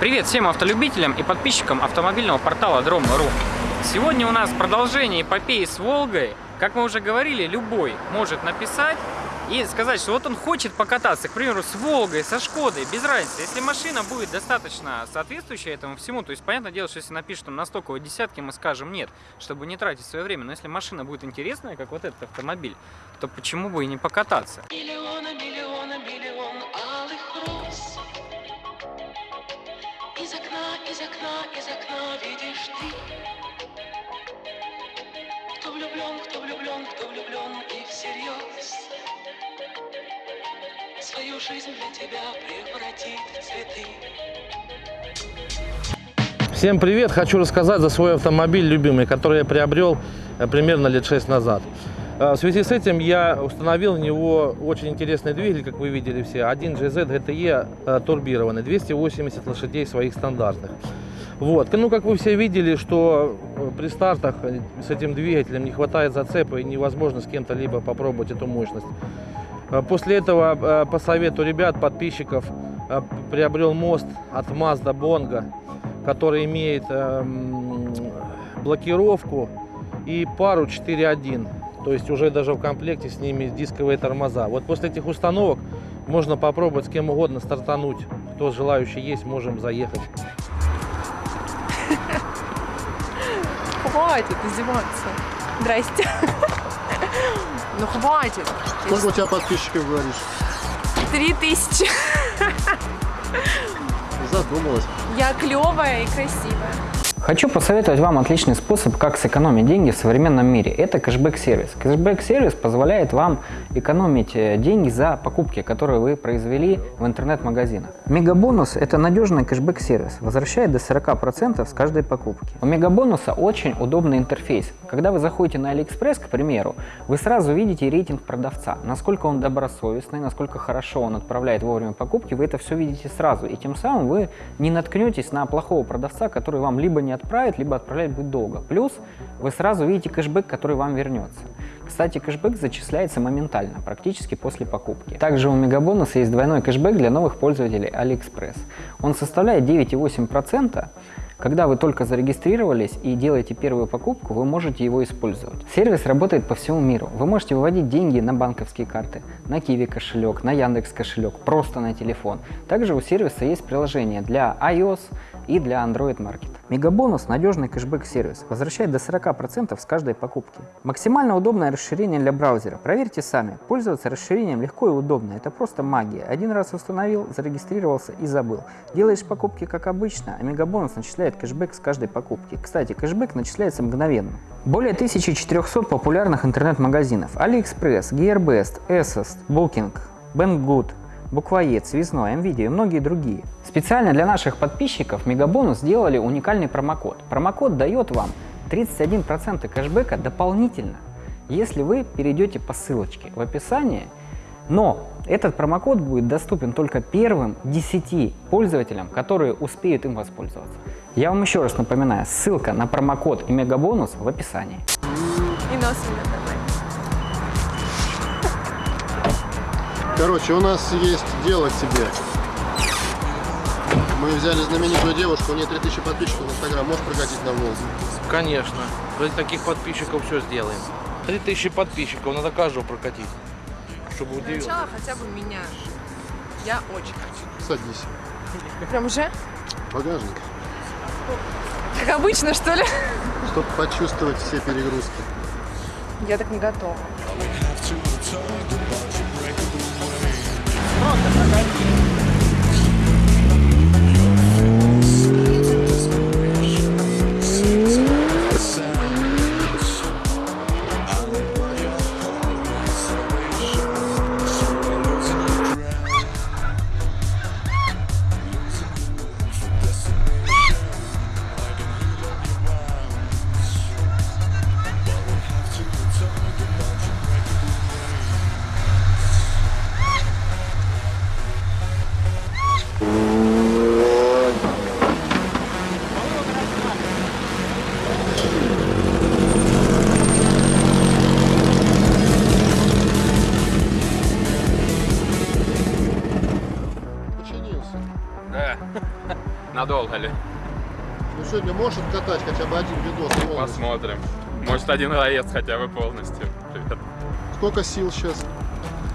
Привет всем автолюбителям и подписчикам автомобильного портала Дром.ру Сегодня у нас продолжение эпопеи с Волгой. Как мы уже говорили, любой может написать и сказать, что вот он хочет покататься, к примеру, с Волгой, со Шкодой, без разницы. Если машина будет достаточно соответствующая этому всему, то есть, понятное дело, что если напишут там на стоковой десятке, мы скажем нет, чтобы не тратить свое время. Но если машина будет интересная, как вот этот автомобиль, то почему бы и не покататься? Миллиона, окна, из окна, видишь ты Кто влюблен, кто влюблен, кто влюблен и всерьез Свою жизнь для тебя превратит в цветы Всем привет! Хочу рассказать за свой автомобиль любимый, который я приобрел э, примерно лет 6 назад. Э, В связи с этим я установил в него очень интересный двигатель, как вы видели все. 1 GZ GTE э, турбированный, 280 лошадей своих стандартных. Вот. Ну, как вы все видели, что э, при стартах э, с этим двигателем не хватает зацепа и невозможно с кем-то либо попробовать эту мощность. Э, После этого, э, по совету ребят, подписчиков, приобрел мост от Mazda Bongo, который имеет эм, блокировку и пару 4.1. То есть уже даже в комплекте с ними дисковые тормоза. Вот после этих установок можно попробовать с кем угодно стартануть. Кто желающий есть, можем заехать. Хватит издеваться. Здрасте. Ну хватит. Сколько у тебя подписчиков, говоришь? Три тысячи. Задумалась. Я клевая и красивая. Хочу посоветовать вам отличный способ, как сэкономить деньги в современном мире. Это кэшбэк-сервис. Кэшбэк-сервис позволяет вам экономить э, деньги за покупки, которые вы произвели в интернет-магазинах. Мегабонус – это надежный кэшбэк-сервис, возвращает до 40% с каждой покупки. У Мегабонуса очень удобный интерфейс. Когда вы заходите на AliExpress, к примеру, вы сразу видите рейтинг продавца, насколько он добросовестный, насколько хорошо он отправляет вовремя покупки, вы это все видите сразу, и тем самым вы не наткнетесь на плохого продавца, который вам либо не отправит, либо отправлять будет долго. Плюс вы сразу видите кэшбэк, который вам вернется. Кстати, кэшбэк зачисляется моментально, практически после покупки. Также у Мегабонуса есть двойной кэшбэк для новых пользователей AliExpress. Он составляет 9,8%. Когда вы только зарегистрировались и делаете первую покупку, вы можете его использовать. Сервис работает по всему миру. Вы можете выводить деньги на банковские карты, на Kiwi кошелек, на Яндекс кошелек, просто на телефон. Также у сервиса есть приложение для iOS и для Android Market. Мегабонус – надежный кэшбэк-сервис, возвращает до 40% с каждой покупки. Максимально удобное расширение для браузера. Проверьте сами. Пользоваться расширением легко и удобно. Это просто магия. Один раз установил, зарегистрировался и забыл. Делаешь покупки как обычно, а Мегабонус начисляет кэшбэк с каждой покупки. Кстати, кэшбэк начисляется мгновенно. Более 1400 популярных интернет-магазинов. AliExpress, GearBest, Asos, Booking, Banggood, Буквоед, Связной, МВидео и многие другие. Специально для наших подписчиков Мегабонус сделали уникальный промокод. Промокод дает вам 31% кэшбэка дополнительно, если вы перейдете по ссылочке в описании. Но этот промокод будет доступен только первым 10 пользователям, которые успеют им воспользоваться. Я вам еще раз напоминаю, ссылка на промокод и Мегабонус в описании. И нос у Короче, у нас есть дело к тебе. Мы взяли знаменитую девушку, у нее 3000 подписчиков в Инстаграм. Можешь прокатить на Волгу? Конечно. Ради таких подписчиков все сделаем. 3000 подписчиков, надо каждого прокатить. Чтобы удивил. Сначала хотя бы меня. Я очень хочу. Садись. Прям уже? Багажник. Как обычно, что ли? Чтобы почувствовать все перегрузки. Я так не готова. Pronto, Надолго ли? Ну сегодня можешь откатать хотя бы один видос полностью? Посмотрим. Может один заезд хотя бы полностью. Привет. Сколько сил сейчас?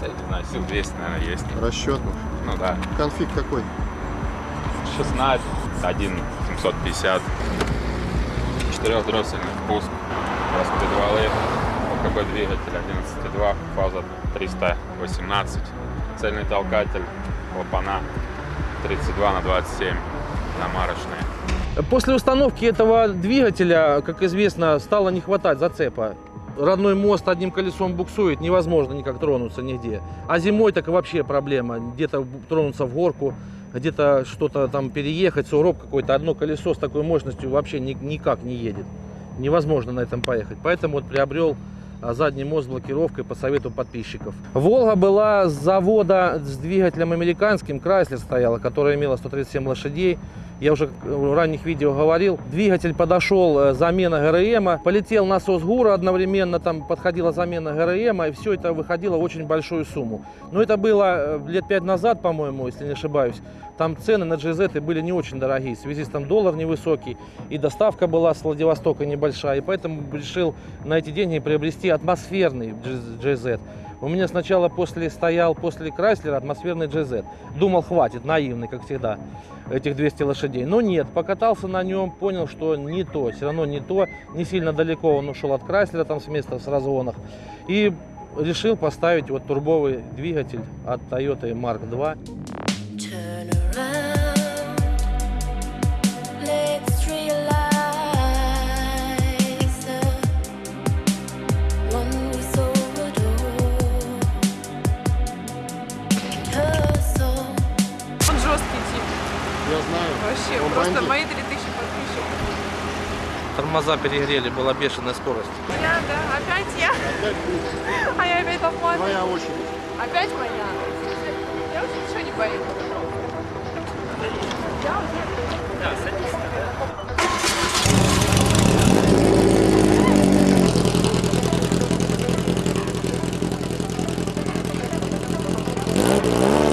Да, не знаю, сил 200, наверное, есть. Расчет. Ну да. Конфиг какой? 16, 1, 750. Четырехдроссельный впуск. Распредвалы. ОКБ двигатель 11,2. Фаза 318. Цельный толкатель. Клапана 32 на 27. Намарочные. После установки этого двигателя, как известно, стало не хватать зацепа. Родной мост одним колесом буксует, невозможно никак тронуться нигде. А зимой так вообще проблема. Где-то тронуться в горку, где-то что-то там переехать, сугроб какой-то. Одно колесо с такой мощностью вообще ни- никак не едет. Невозможно на этом поехать. Поэтому вот приобрел задний мост с блокировкой по совету подписчиков. Волга была с завода с двигателем американским, Крайслер стояла, которая имела 137 лошадей. Я уже в ранних видео говорил. Двигатель подошел, э, замена ГРМ, полетел насос ГУРа одновременно, там подходила замена ГРМ, и все это выходило в очень большую сумму. Но это было э, лет пять назад, по-моему, если не ошибаюсь. Там цены на GZ были не очень дорогие, в связи с там доллар невысокий, и доставка была с Владивостока небольшая, и поэтому решил на эти деньги приобрести атмосферный GZ. У меня сначала после стоял после Крайслера атмосферный GZ. Думал, хватит, наивный, как всегда, этих 200 лошадей. Но нет, покатался на нем, понял, что не то, все равно не то. Не сильно далеко он ушел от Крайслера там с места, с разгонах. И решил поставить вот турбовый двигатель от Toyota Mark II. Тормоза перегрели, была бешеная скорость. Я, да, опять я. Опять. А я опять оплатила. Твоя очередь. Опять моя. Я вообще ничего не боюсь. Я уже... Там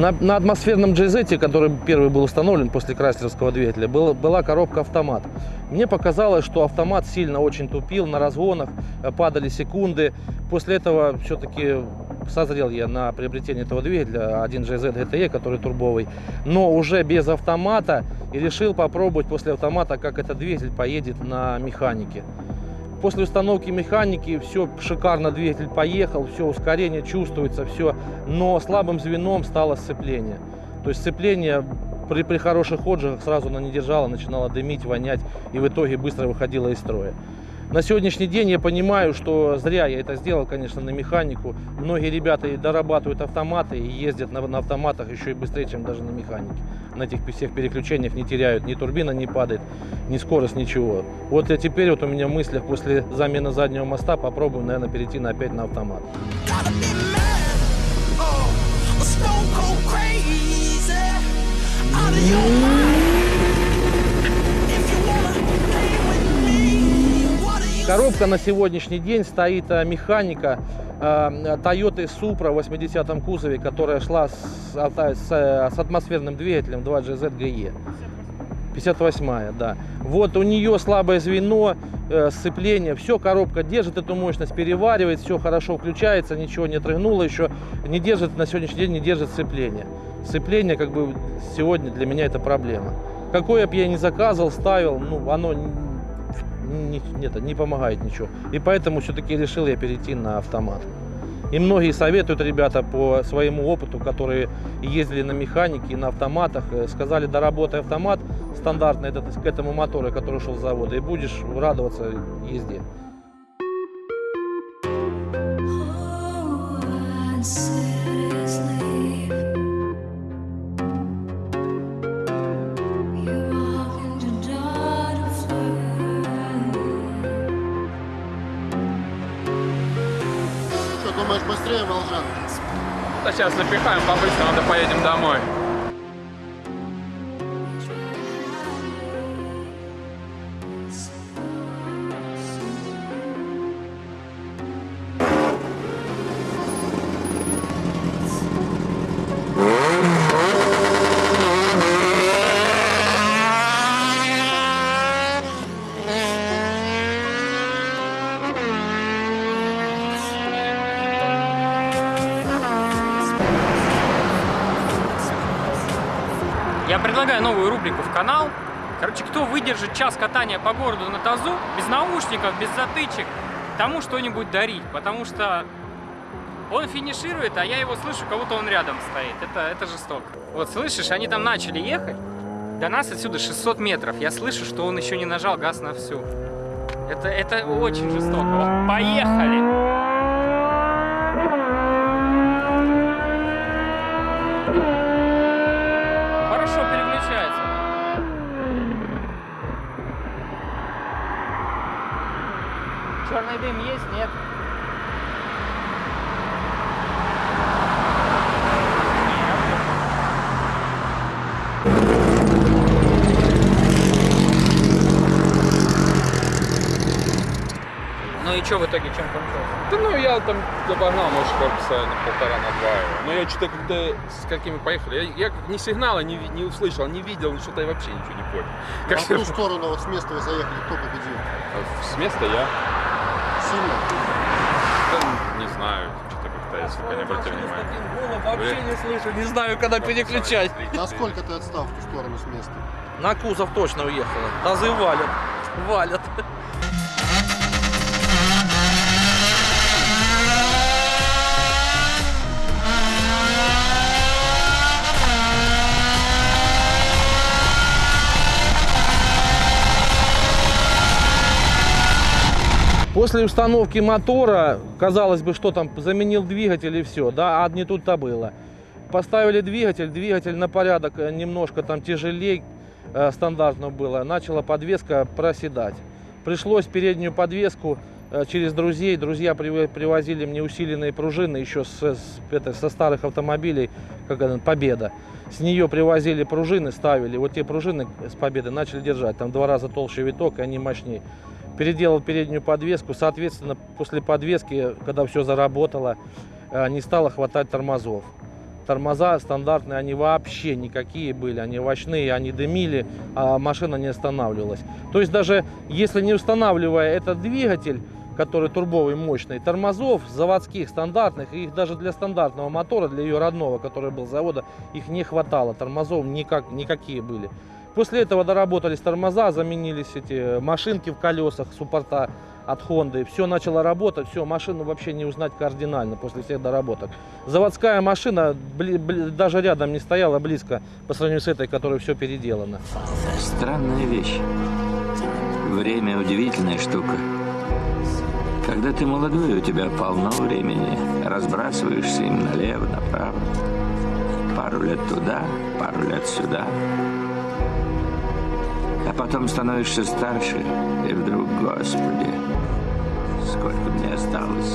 На, на атмосферном GZ, который первый был установлен после крайслеровского двигателя, был- была коробка автомат. Мне показалось, что автомат сильно очень тупил на разгонах, э, падали секунды. После этого все-таки созрел я на приобретение этого двигателя, 1 GZ GTE, который турбовый, но уже без автомата и решил попробовать после автомата, как этот двигатель поедет на механике. После установки механики все шикарно, двигатель поехал, все ускорение чувствуется, все, но слабым звеном стало сцепление. То есть сцепление при, при хороших отжигах сразу она не держала, начинала дымить, вонять и в итоге быстро выходила из строя. На сегодняшний день я понимаю, что зря я это сделал, конечно, на механику. Многие ребята и дорабатывают автоматы и ездят на, на автоматах еще и быстрее, чем даже на механике. На этих всех переключениях не теряют, ни турбина не падает, ни скорость, ничего. Вот я теперь вот у меня в мыслях после замены заднего моста попробую, наверное, перейти на, опять на автомат. Oh. Out. Коробка на сегодняшний день стоит а, механика а, Toyota Supra в 80-м кузове, которая шла с, с, э, с атмосферным двигателем 2GZ GE. 58 да. Вот у нее слабое звено, э, сцепление, все, коробка держит эту мощность, переваривает, все хорошо включается, ничего не отрыгнуло еще, не держит, на сегодняшний день не держит сцепление. Сцепление, как бы, сегодня для меня это проблема. Какое бы я ни заказывал, ставил, ну, оно не, это, не помогает ничего. И поэтому все-таки решил я перейти на автомат. И многие советуют ребята по своему опыту, которые ездили на механике и на автоматах, э, сказали, доработай автомат стандартный этот, к этому мотору, который шел с завода, и будешь радоваться езде. And быстрее, Волжан? Да сейчас запихаем по-быстрому, да поедем домой. Предлагаю новую рубрику в канал. Короче, кто выдержит час катания по городу на тазу, без наушников, без затычек, тому что-нибудь дарить. Потому что он финиширует, а я его слышу, как будто он рядом стоит. Это, это жестоко. Вот слышишь, они там начали ехать. До нас отсюда 600 метров. Я слышу, что он еще не нажал газ на всю. Это, это очень жестоко. Вот, поехали! Хорошо переключается. Черный дым есть? Нет? Ну и что в итоге, чем кончился? Да ну я там обогнал, может, корпуса на полтора, на два его. Но я что-то когда с какими поехали, я, я как ни сигнала не, не услышал, не видел, что-то я вообще ничего не понял. Как А в ту сторону, вот с места вы заехали, кто победил? с места я Сильно? да, не знаю, что-то как-то я сколько не обратил внимания. Вообще не слышу, не знаю, когда переключать. Насколько ты отстал в ту сторону с места? На кузов точно уехала. Тазы валят. Валят. После установки мотора, казалось бы, что там, заменил двигатель и все, да, а не тут-то было. Поставили двигатель, двигатель на порядок э, немножко там тяжелее э, стандартно было, начала подвеска проседать. Пришлось переднюю подвеску э, через друзей, друзья привозили мне усиленные пружины еще с, с- это, со старых автомобилей, как это, Победа. С нее привозили пружины, ставили, вот те пружины с Победы начали держать, там два раза толще виток, и они мощнее переделал переднюю подвеску. Соответственно, после подвески, когда все заработало, э, не стало хватать тормозов. Тормоза стандартные, они вообще никакие были, они овощные, они дымили, а машина не останавливалась. То есть даже если не устанавливая этот двигатель, который турбовый, мощный, тормозов заводских, стандартных, их даже для стандартного мотора, для ее родного, который был завода, их не хватало, тормозов никак, никакие были. После этого доработались тормоза, заменились эти машинки в колесах, суппорта от Honda. Все начало работать, все, машину вообще не узнать кардинально после всех доработок. Заводская машина бли- бли- даже рядом не стояла близко по сравнению с этой, которая все переделана. Странная вещь. Время удивительная штука. Когда ты молодой, у тебя полно времени. Разбрасываешься им налево, направо. Пару лет туда, пару лет сюда. А потом становишься старше, и вдруг, Господи, сколько мне осталось?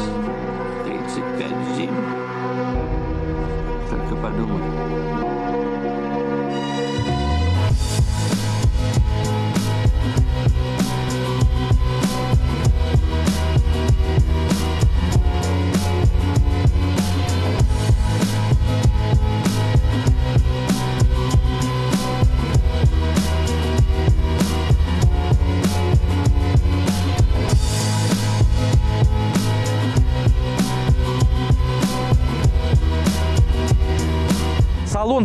35 зим. Только подумай.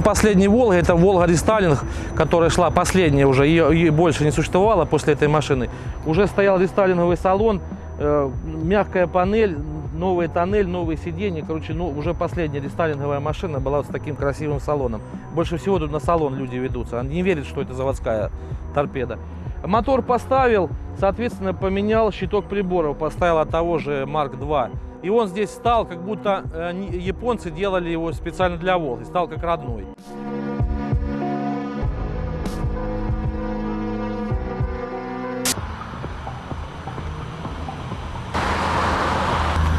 Салон последней Волга, это Волга рестайлинг, которая шла последняя уже, ее, ее больше не существовало после этой машины. Уже стоял рестайлинговый салон, э, мягкая панель, новый тоннель, новые сиденья. Короче, ну, уже последняя рестайлинговая машина была вот с таким красивым салоном. Больше всего тут на салон люди ведутся. Они не верят, что это заводская торпеда. Мотор поставил, соответственно, поменял щиток приборов, поставил от того же Марк 2. И он здесь стал, как будто э, японцы делали его специально для Волги, стал как родной.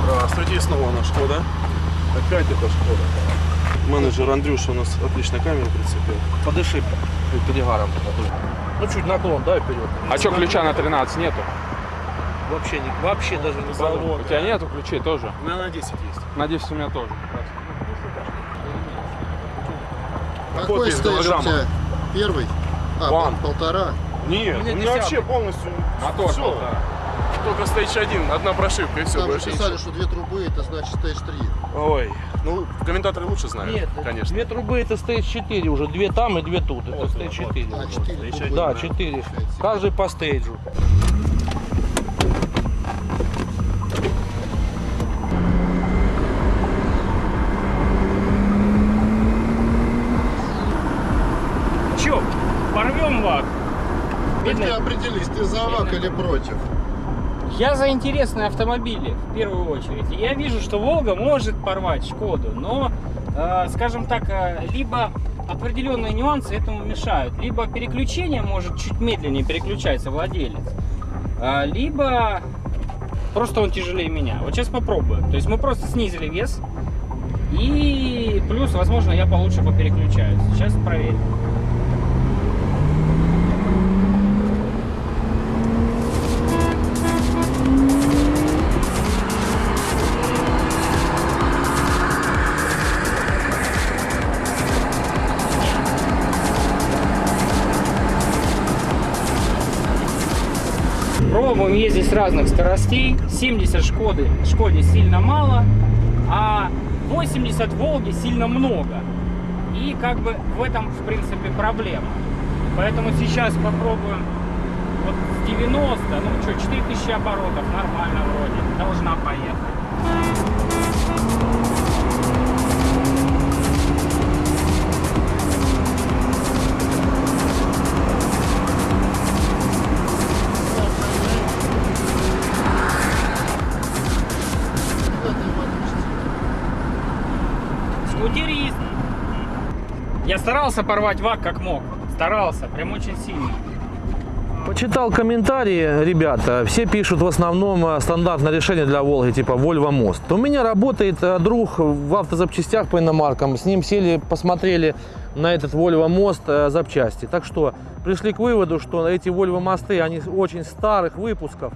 Здравствуйте, снова наш Шкода. Опять это Шкода. Менеджер Андрюша у нас отлично камеру прицепил. Подыши перегаром. Ну, чуть наклон, да, вперед. А что, ключа на 13 нету? Вообще, не, вообще даже не У тебя нету ключей тоже? У меня на 10 есть. На 10 у меня тоже. Какой стейдж у тебя? Первый? А, Ван. пол- полтора. Нет, у меня вообще полностью Мотор все. полтора. Только стейдж 1, одна прошивка и все, Там же больше писали, ничего. что две трубы, это значит стейдж 3. Ой, ну, комментаторы лучше знают, Нет, конечно. две трубы это стейдж 4 уже, две там и две тут. Это стейдж 4. А, 4 трубы. Да, 4. Каждый по стейджу. Ты определись, ты за ВАК или против? Я за интересные автомобили, в первую очередь. Я вижу, что Волга может порвать Шкоду, но, э, скажем так, э, либо определенные нюансы этому мешают, либо переключение может чуть медленнее переключается владелец, а, либо просто он тяжелее меня. Вот сейчас попробуем. То есть мы просто снизили вес, и плюс, возможно, я получше попереключаюсь. Сейчас проверим. Пробуем ездить с разных скоростей. 70 Шкоды, Шкоде сильно мало, а 80 Волги сильно много. И как бы в этом, в принципе, проблема. Поэтому сейчас попробуем вот с 90, ну что, 4000 оборотов, нормально вроде, должна поехать. Я старался порвать вак как мог. Старался, прям очень сильно. Почитал комментарии, ребята, все пишут в основном э, стандартное решение для Волги, типа Volvo Most. У меня работает э, друг в автозапчастях по иномаркам, с ним сели, посмотрели на этот Volvo Most э, запчасти. Так что пришли к выводу, что эти Volvo мосты, они очень старых выпусков,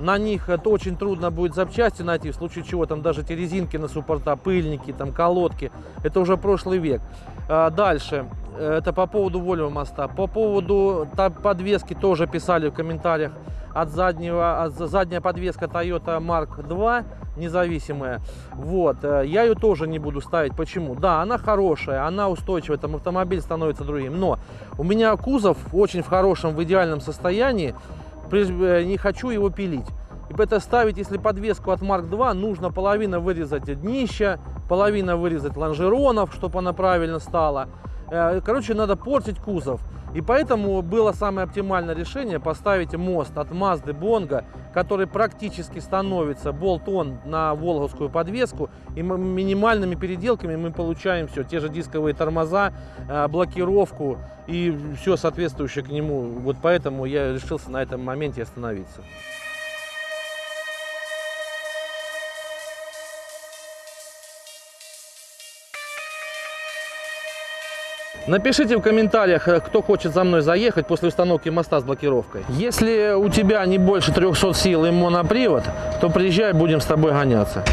на них это очень трудно будет запчасти найти, в случае чего там даже те резинки на суппорта, пыльники, там колодки, это уже прошлый век. А, Дальше, э, это по поводу Volvo моста. По поводу подвески тоже писали в комментариях. От заднего, от за- задняя подвеска Toyota Mark II независимая. Вот, э, я ее тоже не буду ставить. Почему? Да, она хорошая, она устойчивая, там автомобиль становится другим. Но у меня кузов очень в хорошем, в идеальном состоянии. Э, не хочу его пилить. И это ставить, если подвеску от Mark II, нужно половина вырезать днища, половина вырезать лонжеронов, чтобы она правильно стала. Э, Короче, надо портить кузов. И поэтому было самое оптимальное решение поставить мост от Mazda Bongo, который практически становится болт-он на волговскую подвеску. И минимальными переделками мы получаем все, те же дисковые тормоза, э, блокировку и все соответствующее к нему. Вот поэтому я решился на этом моменте остановиться. Напишите в комментариях, э, кто хочет за мной заехать после установки моста с блокировкой. Если у тебя не больше 300 сил и монопривод, то приезжай, будем с тобой гоняться.